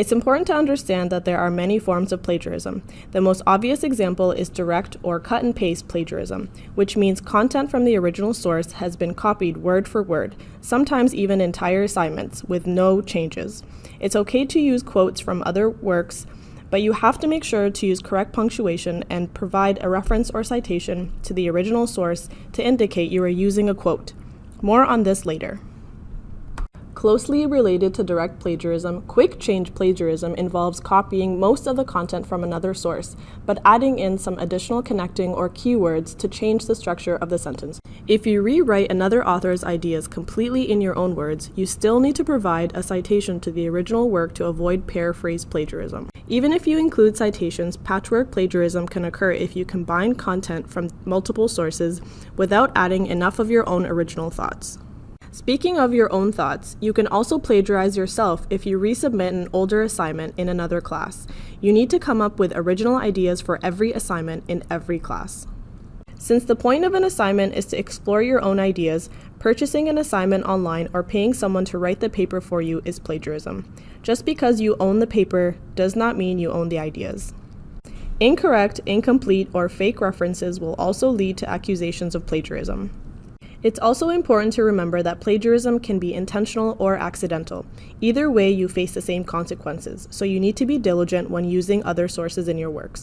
It's important to understand that there are many forms of plagiarism. The most obvious example is direct or cut and paste plagiarism, which means content from the original source has been copied word for word, sometimes even entire assignments, with no changes. It's okay to use quotes from other works, but you have to make sure to use correct punctuation and provide a reference or citation to the original source to indicate you are using a quote. More on this later. Closely related to direct plagiarism, quick change plagiarism involves copying most of the content from another source, but adding in some additional connecting or keywords to change the structure of the sentence. If you rewrite another author's ideas completely in your own words, you still need to provide a citation to the original work to avoid paraphrase plagiarism. Even if you include citations, patchwork plagiarism can occur if you combine content from multiple sources without adding enough of your own original thoughts. Speaking of your own thoughts, you can also plagiarize yourself if you resubmit an older assignment in another class. You need to come up with original ideas for every assignment in every class. Since the point of an assignment is to explore your own ideas, purchasing an assignment online or paying someone to write the paper for you is plagiarism. Just because you own the paper does not mean you own the ideas. Incorrect, incomplete, or fake references will also lead to accusations of plagiarism. It's also important to remember that plagiarism can be intentional or accidental. Either way, you face the same consequences, so you need to be diligent when using other sources in your works.